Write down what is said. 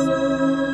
Música